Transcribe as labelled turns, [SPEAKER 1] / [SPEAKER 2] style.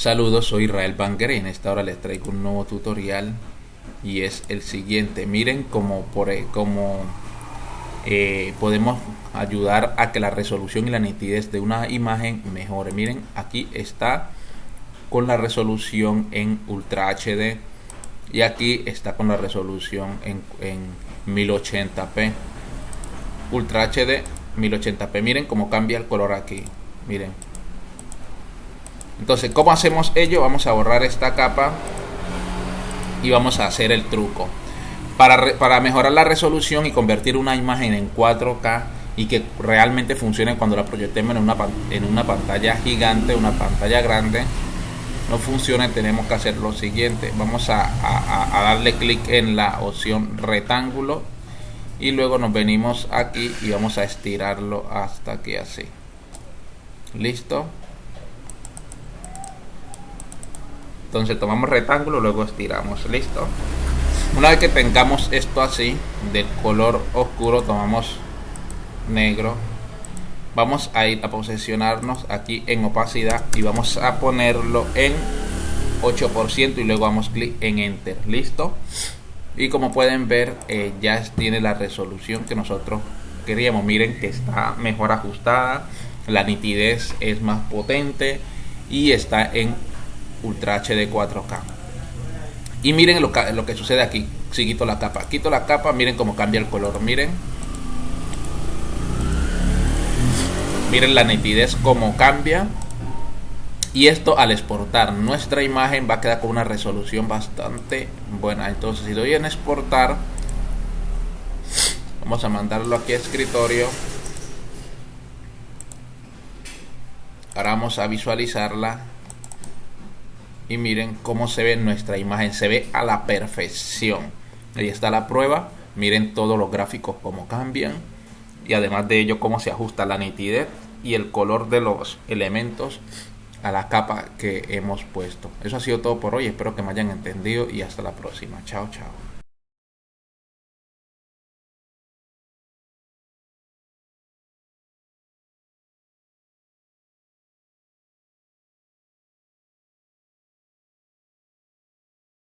[SPEAKER 1] Saludos, soy Israel Banger y en esta hora les traigo un nuevo tutorial y es el siguiente. Miren cómo, por, e, cómo eh, podemos ayudar a que la resolución y la nitidez de una imagen mejore. Miren, aquí está con la resolución en Ultra HD y aquí está con la resolución en, en 1080p. Ultra HD 1080p. Miren cómo cambia el color aquí. Miren entonces, ¿cómo hacemos ello? Vamos a borrar esta capa y vamos a hacer el truco. Para, mejorar la resolución y convertir una imagen en 4K y que realmente funcione cuando la proyectemos en una, en una pantalla gigante, una pantalla grande, no funciona, tenemos que hacer lo siguiente. Vamos a, a darle clic en la opción rectángulo y luego nos venimos aquí y vamos a estirarlo hasta que así. Listo. Entonces tomamos rectángulo, luego estiramos. Listo. Una vez que tengamos esto así, de color oscuro, tomamos negro. Vamos a ir a posicionarnos aquí en opacidad y vamos a ponerlo en 8% y luego damos clic en enter. Listo. Y como pueden ver, eh, ya tiene la resolución que nosotros queríamos. Miren que está mejor ajustada. La nitidez es más potente y está en Ultra HD 4K. Y miren lo que, sucede aquí. Si quito la capa. Quito la capa, miren cómo cambia el color. Miren. Miren la nitidez cómo cambia. Y esto al exportar nuestra imagen va a quedar con una resolución bastante buena. Entonces si doy en exportar, vamos a mandarlo aquí a escritorio. Ahora vamos a visualizarla y miren cómo se ve nuestra imagen, se ve a la perfección. Ahí está la prueba, miren todos los gráficos cómo cambian y además de ello cómo se ajusta la nitidez y el color de los elementos a la capa que hemos puesto. Eso ha sido todo por hoy, espero que me hayan entendido y hasta la próxima. Chao, chao.